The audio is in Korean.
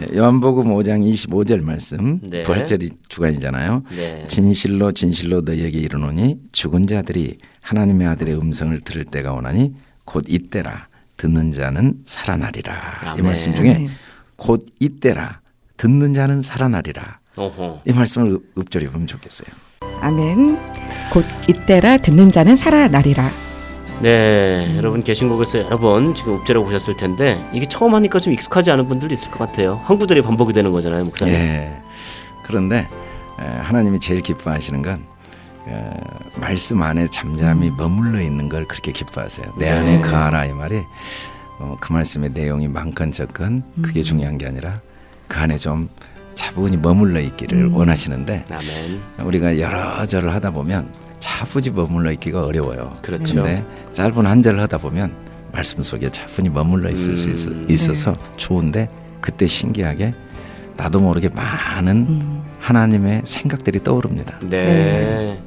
예, 요한복음 5장 25절 말씀 네. 부활절이 주간이잖아요. 네. 진실로 진실로 너희에게 이르노니 죽은 자들이 하나님의 아들의 음성을 들을 때가 오나니 곧 이때라 듣는 자는 살아나리라. 이 아멘. 말씀 중에 아멘. 곧 이때라 듣는 자는 살아나리라. 어허. 이 말씀을 읍- 읊조려 보면 좋겠어요. 아멘. 곧 이때라 듣는 자는 살아나리라. 네, 여러분 계신곡에서 여러 번 지금 읍제라고 보셨을 텐데 이게 처음 하니까 좀 익숙하지 않은 분들도 있을 것 같아요. 한 구절이 반복이 되는 거잖아요, 목사님. 예. 그런데 에, 하나님이 제일 기뻐하시는 건 에, 말씀 안에 잠잠히 머물러 있는 걸 그렇게 기뻐하세요. 내 안에 네. 거하라 이 말이 어, 그 말씀의 내용이 많건 적건 그게 중요한 게 아니라 그 안에 좀 차분히 머물러 있기를 원하시는데 아멘. 우리가 여러 절을 하다 보면 차분히 머물러 있기가 어려워요. 그렇죠. 근데 짧은 한 절을 하다 보면 말씀 속에 차분히 머물러 있을 수 음. 있어, 서 좋은데 그때 신기하게 나도 모르게 많은 음. 하나님의 생각들이 떠오릅니다. 네.